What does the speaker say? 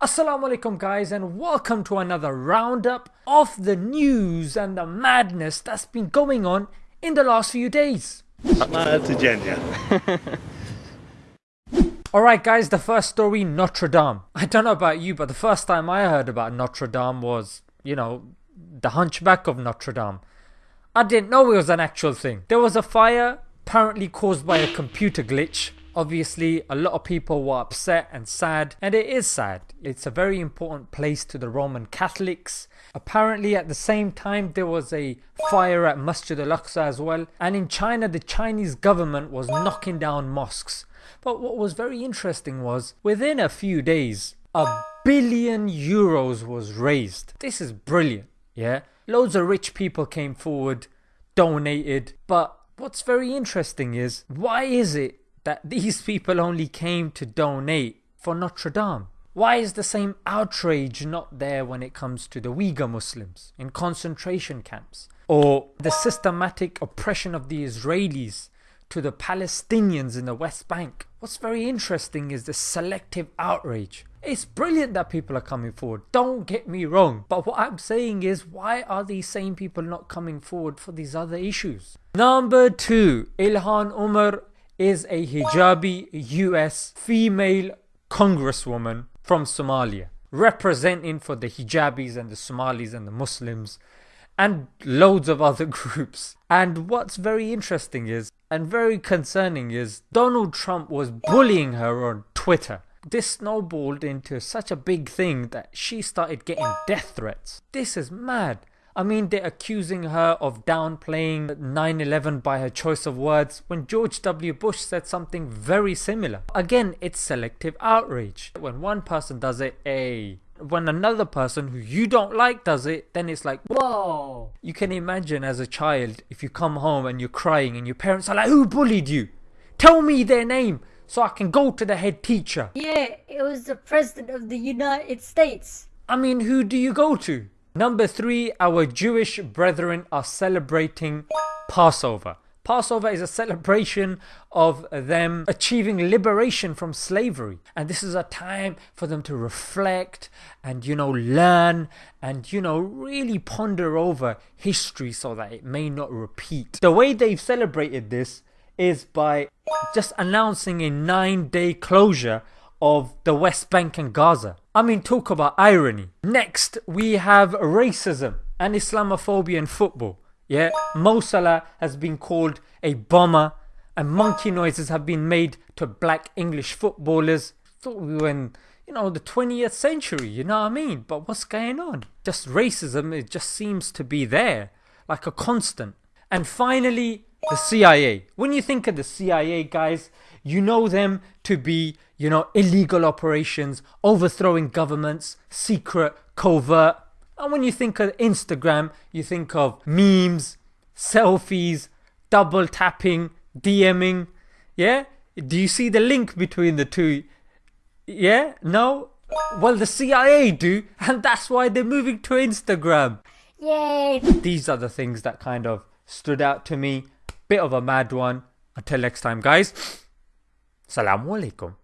Assalamu alaikum guys and welcome to another roundup of the news and the madness that's been going on in the last few days. Alright guys, the first story, Notre Dame. I don't know about you, but the first time I heard about Notre Dame was, you know, the hunchback of Notre Dame. I didn't know it was an actual thing. There was a fire apparently caused by a computer glitch Obviously, a lot of people were upset and sad, and it is sad. It's a very important place to the Roman Catholics. Apparently, at the same time, there was a fire at Masjid al Aqsa as well, and in China, the Chinese government was knocking down mosques. But what was very interesting was within a few days, a billion euros was raised. This is brilliant, yeah? Loads of rich people came forward, donated, but what's very interesting is why is it that these people only came to donate for Notre Dame? Why is the same outrage not there when it comes to the Uyghur Muslims in concentration camps? Or the systematic oppression of the Israelis to the Palestinians in the West Bank? What's very interesting is the selective outrage. It's brilliant that people are coming forward, don't get me wrong, but what I'm saying is why are these same people not coming forward for these other issues? Number two, Ilhan Omar is a hijabi US female congresswoman from Somalia representing for the hijabis and the Somalis and the Muslims and loads of other groups. And what's very interesting is and very concerning is Donald Trump was bullying her on Twitter. This snowballed into such a big thing that she started getting death threats. This is mad. I mean, they're accusing her of downplaying 9 11 by her choice of words when George W. Bush said something very similar. Again, it's selective outrage. When one person does it, a when another person who you don't like does it, then it's like, whoa. You can imagine as a child if you come home and you're crying and your parents are like, who bullied you? Tell me their name so I can go to the head teacher. Yeah, it was the President of the United States. I mean, who do you go to? Number three, our Jewish brethren are celebrating Passover. Passover is a celebration of them achieving liberation from slavery. And this is a time for them to reflect and, you know, learn and, you know, really ponder over history so that it may not repeat. The way they've celebrated this is by just announcing a nine day closure of the West Bank and Gaza. I mean, talk about irony. Next, we have racism and Islamophobia in football. Yeah, Mo Salah has been called a bomber, and monkey noises have been made to black English footballers. Thought we were in, you know, the 20th century, you know what I mean? But what's going on? Just racism, it just seems to be there, like a constant. And finally, the CIA. When you think of the CIA, guys, you know them to be, you know, illegal operations, overthrowing governments, secret, covert. And when you think of Instagram, you think of memes, selfies, double tapping, DMing. Yeah? Do you see the link between the two? Yeah? No? Well, the CIA do, and that's why they're moving to Instagram. Yay! These are the things that kind of stood out to me. Bit of a mad one. Until next time, guys. Assalamu alaikum.